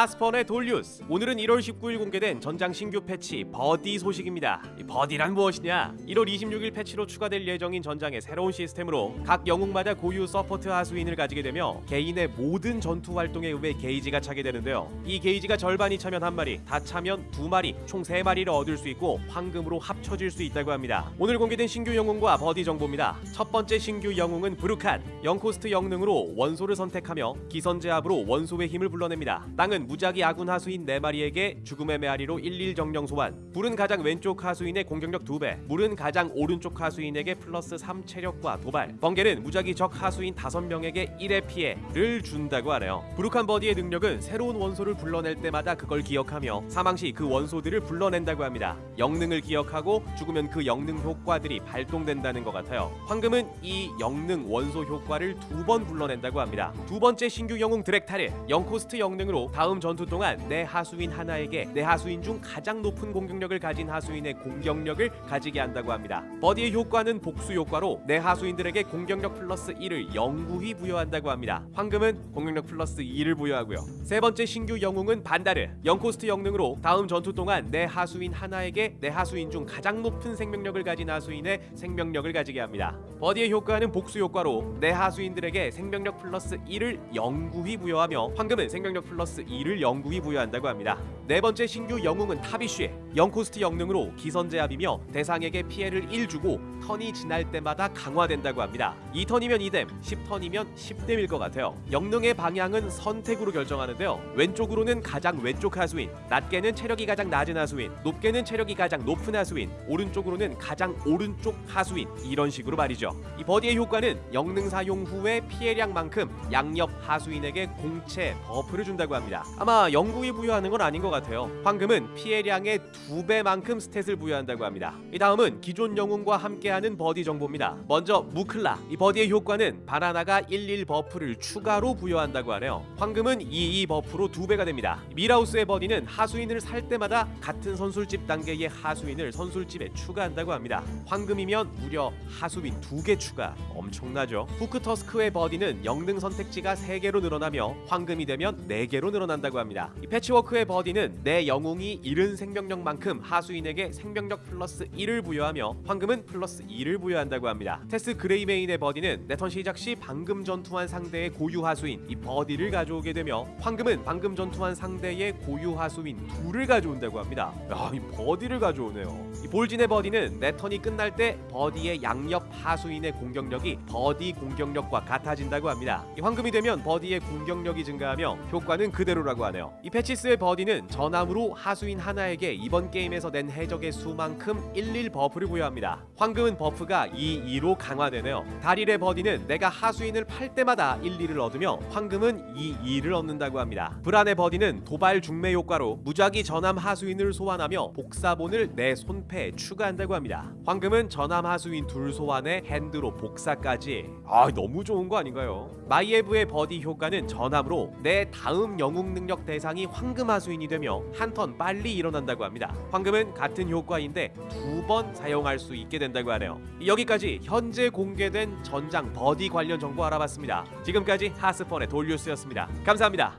하스펀의 돌뉴스. 오늘은 1월 19일 공개된 전장 신규 패치 buddy 소식입니다. 이 buddy란 무엇이냐? 1월 26일 패치로 추가될 예정인 전장의 새로운 시스템으로 각 영웅마다 고유 support 하수인을 가지게 되며 개인의 모든 전투 활동에 의해 게이지가 차게 되는데요. 이 게이지가 절반이 차면 한 마리 다 차면 두 마리 총 세 마리를 얻을 수 있고 황금으로 합쳐질 수 있다고 합니다. 오늘 공개된 신규 영웅과 buddy 정보입니다. 첫 번째 신규 영웅은 브루칸. 0cost 영능으로 원소를 선택하며 기선제압으로 원소의 힘을 불러냅니다. 땅은 무작위 아군 하수인 4마리에게 죽음의 메아리로 11 정령 소환. 불은 가장 왼쪽 하수인의 공격력 2배 물은 가장 오른쪽 하수인에게 플러스 3 체력과 도발. 번개는 무작위 적 하수인 5명에게 1의 피해를 준다고 하네요. 브루칸 buddy의 능력은 새로운 원소를 불러낼 때마다 그걸 기억하며 사망 시 그 원소들을 불러낸다고 합니다. 영능을 기억하고 죽으면 그 영능 효과들이 발동된다는 것 같아요. 황금은 이 영능 원소 효과를 두 번 불러낸다고 합니다. 두 번째 신규 영웅 드렉타르 0cost 영능으로 다음 전투 동안 내 하수인 하나에게 내 하수인 중 가장 높은 공격력을 가진 하수인의 공격력을 가지게 한다고 합니다. buddy의 효과는 복수 효과로 내 하수인들에게 공격력 플러스 1을 영구히 부여한다고 합니다. 황금은 공격력 플러스 2를 부여하고요. 세 번째 신규 영웅은 반다르 0cost 영능으로 다음 전투 동안 내 하수인 하나에게 내 하수인 중 가장 높은 생명력을 가진 하수인의 생명력을 가지게 합니다. buddy의 효과는 복수 효과로 내 하수인들에게 생명력 플러스 1을 영구히 부여하며 황금은 생명력 플러스 2를 영구히 부여한다고 합니다. 네 번째 신규 영웅은 타비쉬 0cost 영능으로 기선제압이며 대상에게 피해를 1 주고 턴이 지날 때마다 강화된다고 합니다. 2턴이면 2뎀, 10턴이면 10뎀일 것 같아요. 영능의 방향은 선택으로 결정하는데요. 왼쪽으로는 가장 왼쪽 하수인, 낮게는 체력이 가장 낮은 하수인, 높게는 체력이 가장 높은 하수인, 오른쪽으로는 가장 오른쪽 하수인 이런 식으로 말이죠. 이 buddy의 효과는 영능 사용 후에 피해량만큼 양옆 하수인에게 공체 buff를 준다고 합니다. 아마 영구히 부여하는 건 아닌 것 같아요. 황금은 피해량의 두 배만큼 stat을 부여한다고 합니다. 이 다음은 기존 영웅과 함께하는 buddy 정보입니다. 먼저 무클라 이 buddy의 효과는 바나나가 11 buff를 추가로 부여한다고 하네요. 황금은 22 buff로 두 배가 됩니다. 밀하우스의 buddy는 하수인을 살 때마다 같은 선술집 단계의 하수인을 선술집에 추가한다고 합니다. 황금이면 무려 하수인 두개 추가 엄청나죠. 후크터스크의 buddy는 영능 선택지가 3개로 늘어나며 황금이 되면 4개로 늘어난다 고 합니다. 이 패치워크의 buddy는 내 영웅이 잃은 생명력만큼 하수인에게 생명력 플러스 1을 부여하며 황금은 플러스 2를 부여한다고 합니다. 테스 그레이메인의 buddy는 내 턴 시작 시 방금 전투한 상대의 고유 하수인 이 buddy를 가져오게 되며 황금은 방금 전투한 상대의 고유 하수인 둘을 가져온다고 합니다. 야, 이 buddy를 가져오네요. 이 볼진의 buddy는 내 턴이 끝날 때 buddy의 양옆 하수인의 공격력이 buddy 공격력과 같아진다고 합니다. 이 황금이 되면 buddy의 공격력이 증가하며 효과는 그대로라 고 하네요. 이 패치스의 buddy는 전함으로 하수인 하나에게 이번 게임에서 낸 해적의 수만큼 11 buff를 부여합니다. 황금은 buff가 2, 2로 강화되네요. 다릴의 buddy는 내가 하수인을 팔 때마다 1, 2를 얻으며 황금은 2, 2를 얻는다고 합니다. 브란의 buddy는 도발 죽메 효과로 무작위 전함 하수인을 소환하며 복사본을 내 손패에 추가한다고 합니다. 황금은 전함 하수인 둘 소환에 hand로 복사까지 아 너무 좋은 거 아닌가요? 마이에브의 buddy 효과는 전함으로 내 다음 영웅 능력 대상이 황금 하수인이 되며 한 턴 빨리 일어난다고 합니다. 황금은 같은 효과인데 두 번 사용할 수 있게 된다고 하네요. 여기까지 현재 공개된 전장 buddy 관련 정보 알아봤습니다. 지금까지 하스펀의 돌뉴스였습니다. 감사합니다.